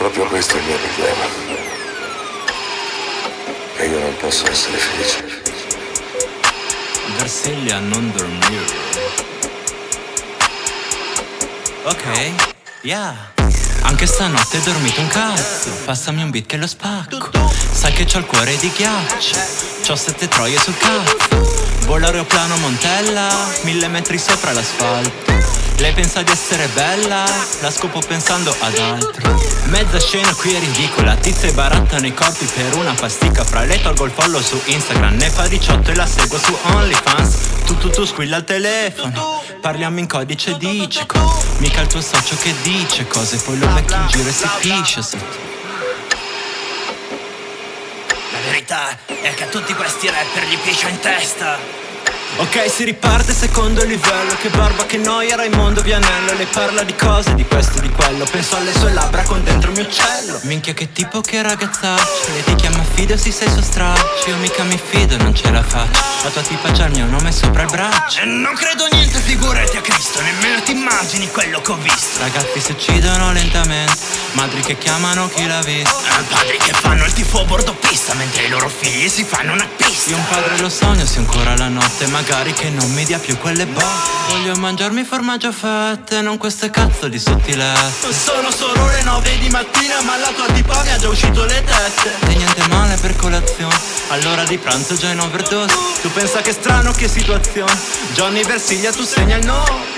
Proprio questo è il mio problema. E io non posso essere felice. Versiglia non dormire. Ok, yeah. Anche stanotte hai dormito un cazzo. Passami un beat che lo spacco. Sai che c'ho il cuore di ghiaccio. C'ho sette troie sul cazzo. Vola aeroplano Montella, mille metri sopra l'asfalto. Lei pensa di essere bella, la scopo pensando ad altro. Mezza scena qui è ridicola, tizie barattano i corpi per una pasticca. Fra le tolgo il follow su Instagram, ne fa 18 e la seguo su OnlyFans. Tu tu tu squilla al telefono, parliamo in codice digico. Mica il tuo socio che dice cose, poi lo becchi in giro e si piscia sotto. La verità è che a tutti questi rapper gli piscia in testa. Ok, si riparte secondo livello. Che barba, che noia, Raimondo Vianello. Le parla di cose, di questo, di quello. Penso alle sue labbra con dentro il mio uccello. Minchia che tipo, che ragazzaccio Lei ti chiama fido, si sei suo straccio. Io mica mi fido, non ce la faccio. La tua tipa c'ha il mio nome sopra il braccio. E non credo niente, figurati a Cristo. Nemmeno ti immagini quello che ho visto. Ragazzi si uccidono lentamente. Madri che chiamano chi l'ha visto. Eh, Padri che fanno il tifo a bordo Mentre i loro figli si fanno una pista. Io un padre lo sogno, se ancora la notte Magari che non mi dia più quelle botte. Voglio mangiarmi formaggio fette, non queste cazzo di sottilette Sono solo le nove di mattina ma la tua tipa mi ha già uscito le tette. E niente male per colazione, all'ora di pranzo già in overdose Tu pensa che strano che situazione, Johnny Versiglia tu segna il no